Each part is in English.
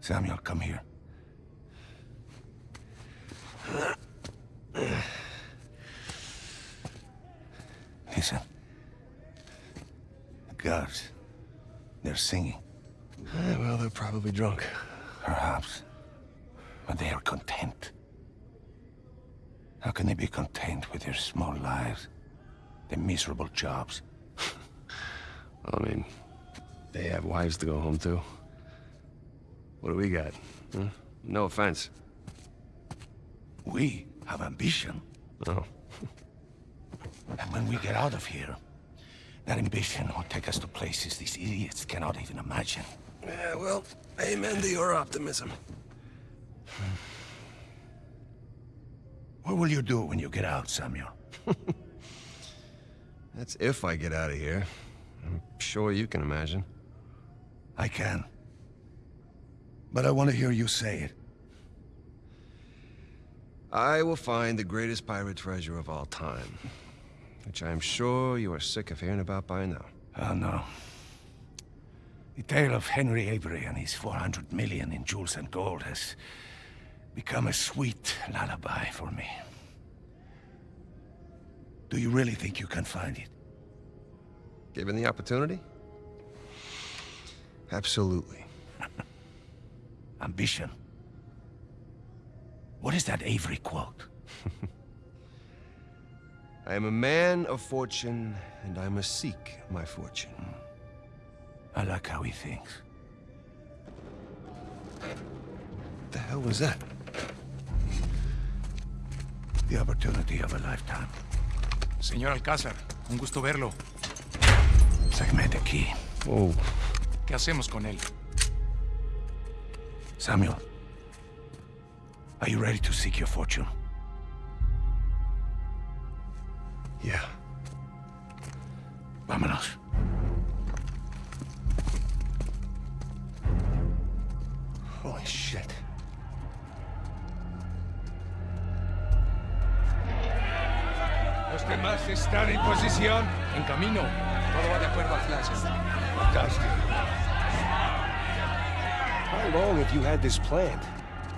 Samuel, come here. Listen. The guards. They're singing. Eh, well, they're probably drunk. Perhaps. But they are content. How can they be content with their small lives? Their miserable jobs? I mean, they have wives to go home to. What do we got? Huh? No offense. We have ambition. Oh. And when we get out of here, that ambition will take us to places these idiots cannot even imagine. Yeah, well, amen to your optimism. What will you do when you get out, Samuel? That's if I get out of here. I'm sure you can imagine. I can. But I want to hear you say it. I will find the greatest pirate treasure of all time. Which I'm sure you are sick of hearing about by now. Oh, no. The tale of Henry Avery and his 400 million in jewels and gold has become a sweet lullaby for me. Do you really think you can find it? Given the opportunity? Absolutely. Ambition. What is that Avery quote? I am a man of fortune, and I must seek my fortune. I like how he thinks. The hell was that? The opportunity of a lifetime. Señor Alcázar, un gusto verlo. Sáqueme de aquí. Oh. ¿Qué hacemos con él? Samuel, are you ready to seek your fortune? Yeah. Vámonos. Holy shit. Los demás están en posición. En camino. Todo va de acuerdo al flash. Fantastic. How long have you had this planned?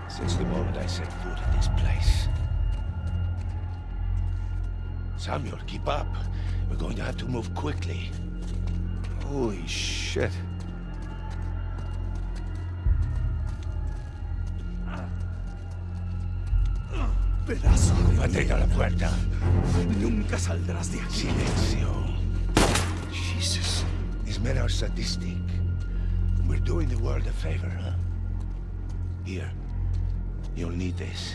Since the moment I set foot in this place. Samuel, keep up. We're going to have to move quickly. Holy shit. Pedazo de... Mantén a la puerta. Nunca saldrás de aquí. Silencio. Jesus. These men are sadistic. We're doing the world a favor, huh? Here. You'll need this.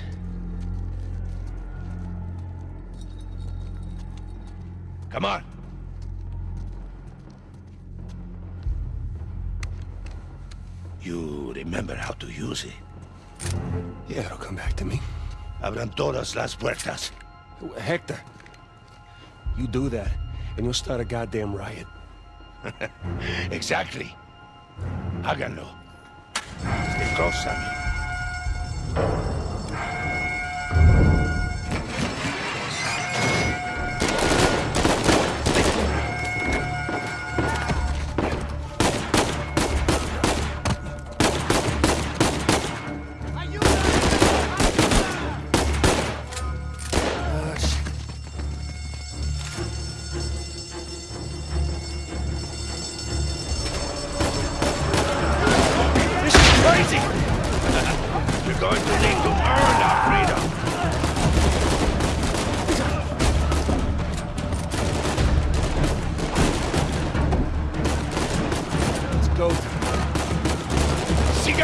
Come on. You remember how to use it. Yeah, it'll come back to me. Abran todas las puertas. Hector, you do that, and you'll start a goddamn riot. exactly. Háganlo. De cosa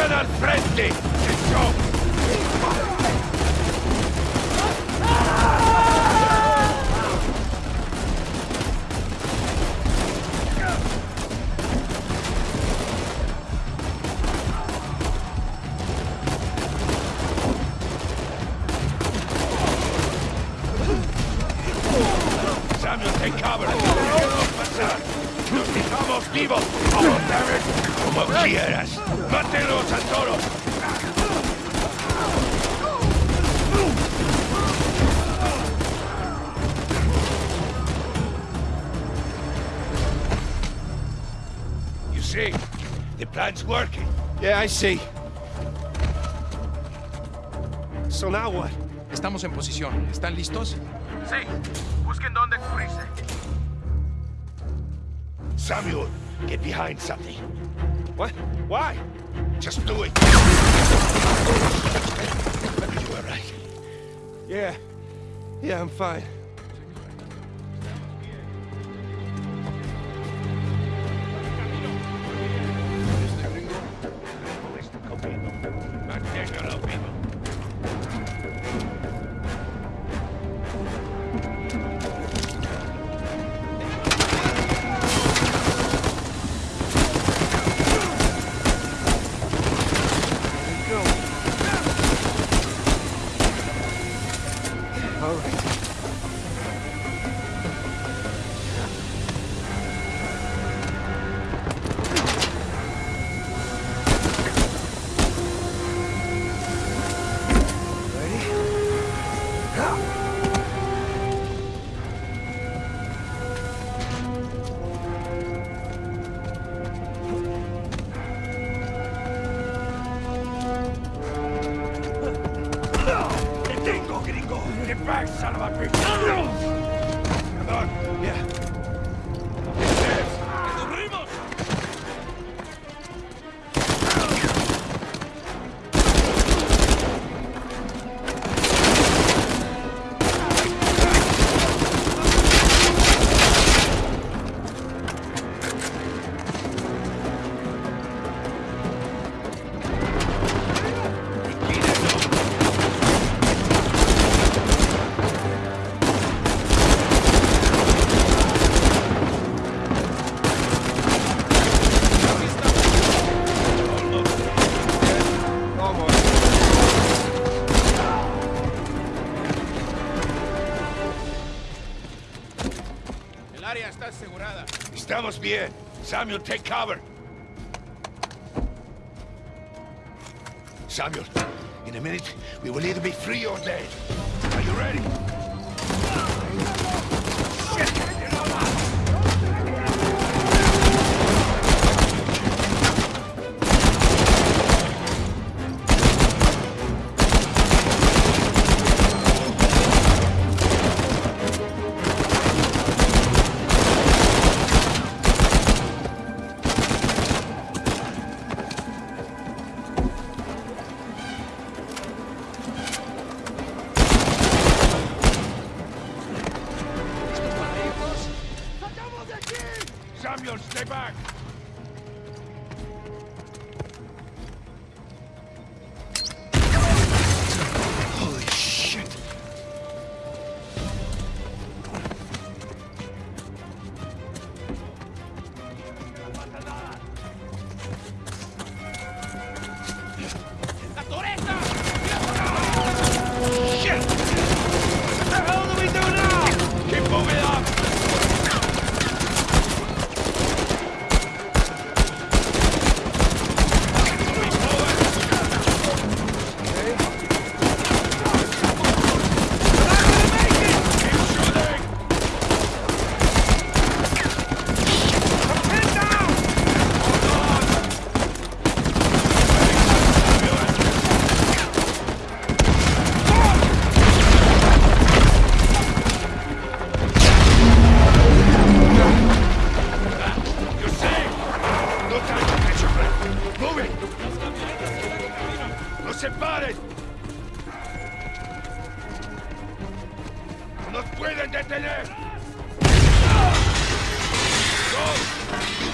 Sigan al frente. Eso. Plan's working. Yeah, I see. So now what? Estamos en posición. ¿Están listos? Sí. Busquen dónde cubrirse. Samuel, get behind something. What? Why? Just do it. You all right? Yeah. Yeah, I'm fine. All Yeah. Estamos bien. Samuel, take cover. Samuel, in a minute, we will either be free or dead. Are you ready? ¡No se paren! ¡No nos pueden detener! Go! No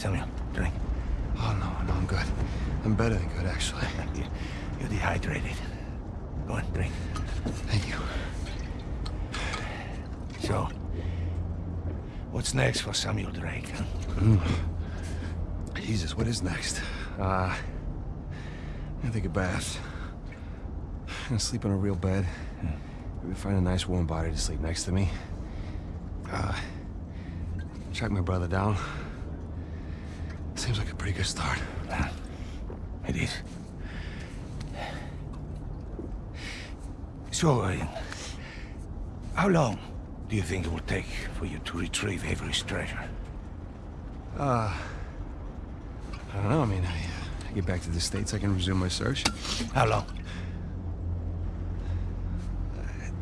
Samuel, drink. Oh, no, no, I'm good. I'm better than good, actually. You're dehydrated. Go on, drink. Thank you. So, what's next for Samuel Drake? Huh? Mm. Jesus, what is next? Uh, I'm gonna take a bath. I'm gonna sleep in a real bed. Yeah. Maybe find a nice warm body to sleep next to me. Uh, track my brother down. Seems like a pretty good start. It is. So, uh, how long do you think it will take for you to retrieve Avery's treasure? Uh, I don't know. I mean, I, I get back to the States, I can resume my search. How long?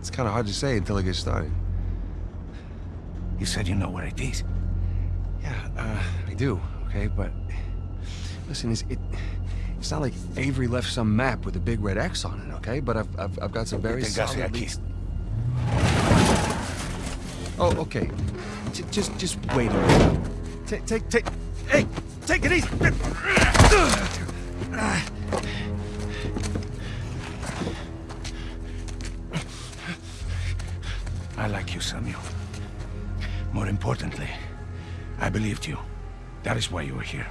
It's kind of hard to say until I get started. You said you know where it is. Yeah, uh, I do, okay? But listen, it's, it, it's not like Avery left some map with a big red X on it, okay? But I've, I've, I've got some very solid leads. Oh, okay. J just, just wait a minute. Take, take, take. Hey, take it easy. I like you, Samuel. More importantly, I believed you. That is why you were here.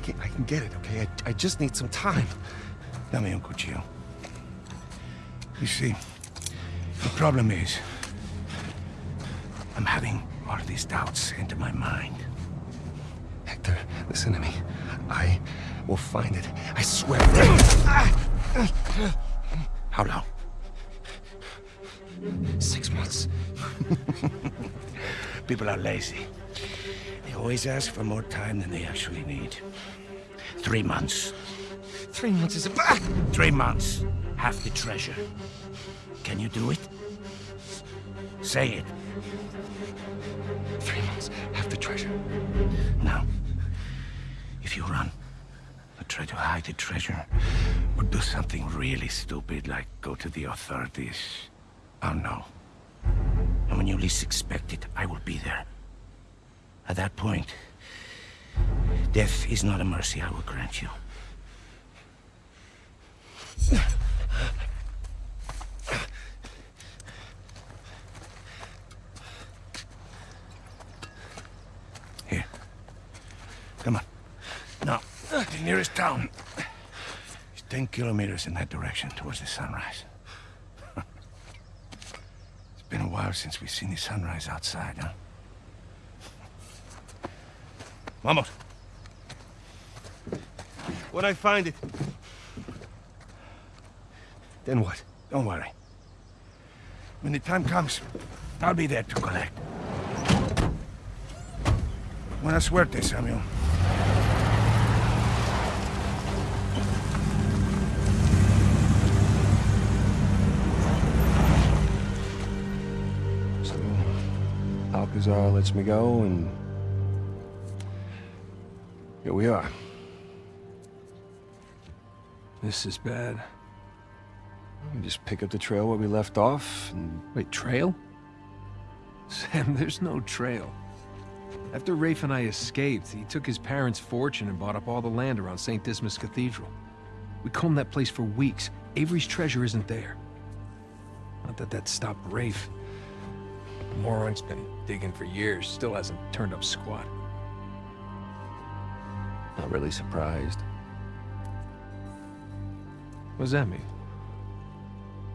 I can, I can get it, okay? I, I just need some time. Tell me, Uncle cuchillo. You see, the problem is, I'm having all these doubts into my mind. Hector, listen to me. I will find it. I swear. How long? Six months. People are lazy. Always ask for more time than they actually need. Three months. Three months is a... Three months. Half the treasure. Can you do it? Say it. Three months. Half the treasure. Now, if you run, or try to hide the treasure, or do something really stupid like go to the authorities, oh, I'll know. And when you least expect it, I will be there. At that point, death is not a mercy I will grant you. Here. Come on. Now, the nearest town is 10 kilometers in that direction towards the sunrise. it's been a while since we've seen the sunrise outside, huh? Vamos. When I find it, Then what? Don't worry. When the time comes, I'll be there to collect. Buena suerte, Samuel. So, Alcazar lets me go, and here we are. This is bad. We just pick up the trail where we left off, and Wait, trail? Sam, there's no trail. After Rafe and I escaped, he took his parents' fortune and bought up all the land around St. Dismas Cathedral. We combed that place for weeks. Avery's treasure isn't there. Not that that stopped Rafe. The moron's been digging for years, still hasn't turned up squat. Not really surprised. What does that mean?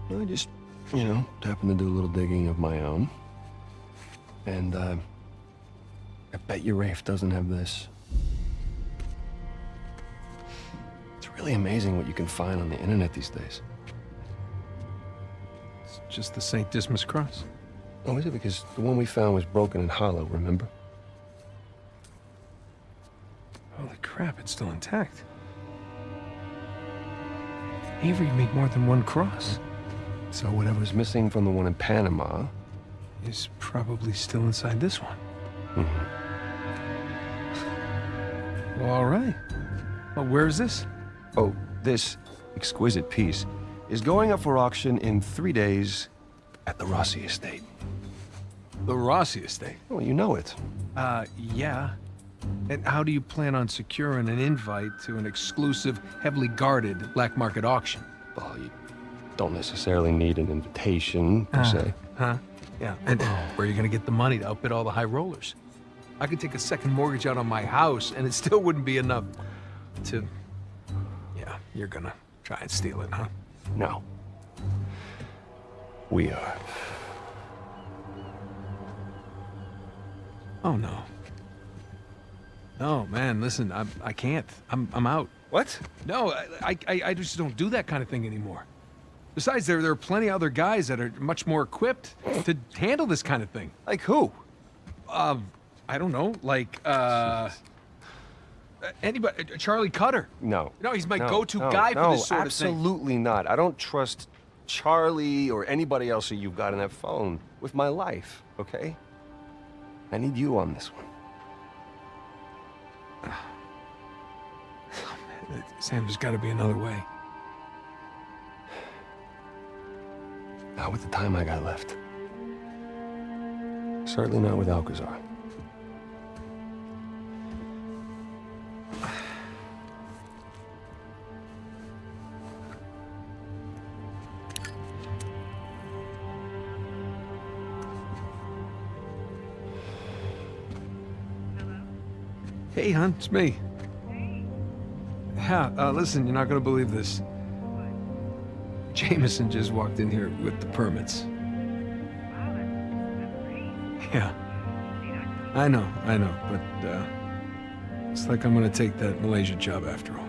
I just, you know, happened to do a little digging of my own. And, uh, I bet you Rafe doesn't have this. It's really amazing what you can find on the internet these days. It's just the St. Dismas cross. Oh, is it? Because the one we found was broken and hollow, remember? Crap, it's still intact. Avery made more than one cross. So whatever's missing from the one in Panama, Is probably still inside this one. Well, all right. Well, where is this? oh, this exquisite piece is going up for auction in three days at the Rossi estate. The Rossi estate. Well, you know it. Uh, yeah. And how do you plan on securing an invite to an exclusive, heavily guarded black market auction? Well, you don't necessarily need an invitation, per uh, se. Huh? Yeah. And where are you gonna get the money to outbid all the high rollers? I could take a second mortgage out on my house, and it still wouldn't be enough to. Yeah, you're gonna try and steal it, huh? No. We are. Oh no. No, man. Listen, I I can't. I'm I'm out. What? No, I, I, I just don't do that kind of thing anymore. Besides, there, there are plenty of other guys that are much more equipped to handle this kind of thing. Like who? Um, I don't know, like, uh... Anybody, uh, Charlie Cutter. No. No, he's my No, go-to no, guy for this sort of thing. absolutely not. I don't trust Charlie or anybody else that you've got on that phone with my life, okay? I need you on this one. Sam, there's got to be another way. Not with the time I got left. Certainly not with Alcazar. Hey, hon, it's me. Yeah, uh, listen, you're not gonna believe this. Jameson just walked in here with the permits. Yeah. I know, I know, but, uh, it's like I'm gonna take that Malaysia job after all.